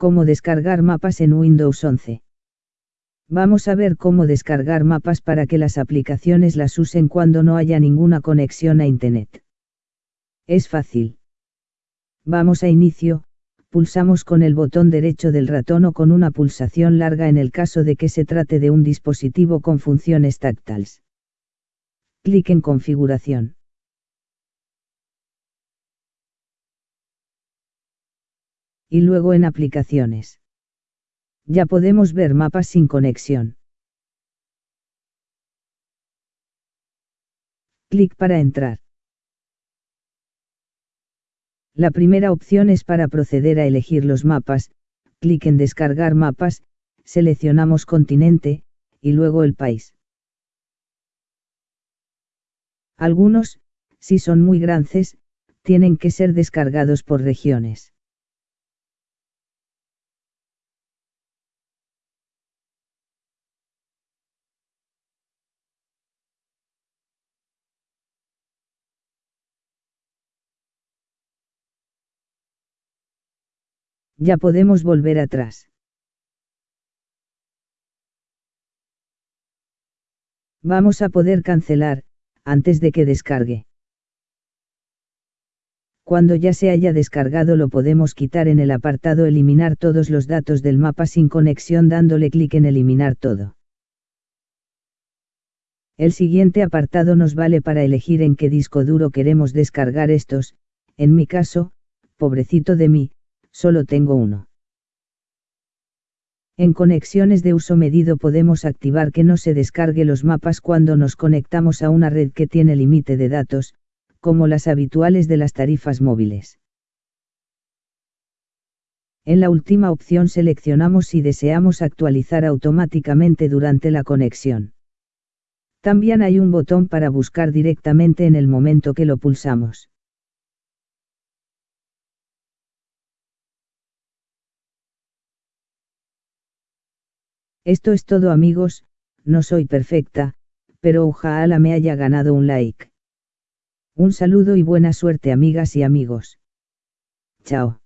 Cómo descargar mapas en Windows 11. Vamos a ver cómo descargar mapas para que las aplicaciones las usen cuando no haya ninguna conexión a Internet. Es fácil. Vamos a inicio, pulsamos con el botón derecho del ratón o con una pulsación larga en el caso de que se trate de un dispositivo con funciones táctiles. Clic en configuración. Y luego en aplicaciones. Ya podemos ver mapas sin conexión. Clic para entrar. La primera opción es para proceder a elegir los mapas, clic en descargar mapas, seleccionamos continente, y luego el país. Algunos, si son muy grandes, tienen que ser descargados por regiones. Ya podemos volver atrás. Vamos a poder cancelar, antes de que descargue. Cuando ya se haya descargado lo podemos quitar en el apartado Eliminar todos los datos del mapa sin conexión dándole clic en Eliminar todo. El siguiente apartado nos vale para elegir en qué disco duro queremos descargar estos, en mi caso, pobrecito de mí, solo tengo uno. En conexiones de uso medido podemos activar que no se descargue los mapas cuando nos conectamos a una red que tiene límite de datos, como las habituales de las tarifas móviles. En la última opción seleccionamos si deseamos actualizar automáticamente durante la conexión. También hay un botón para buscar directamente en el momento que lo pulsamos. Esto es todo amigos, no soy perfecta, pero ojalá me haya ganado un like. Un saludo y buena suerte amigas y amigos. Chao.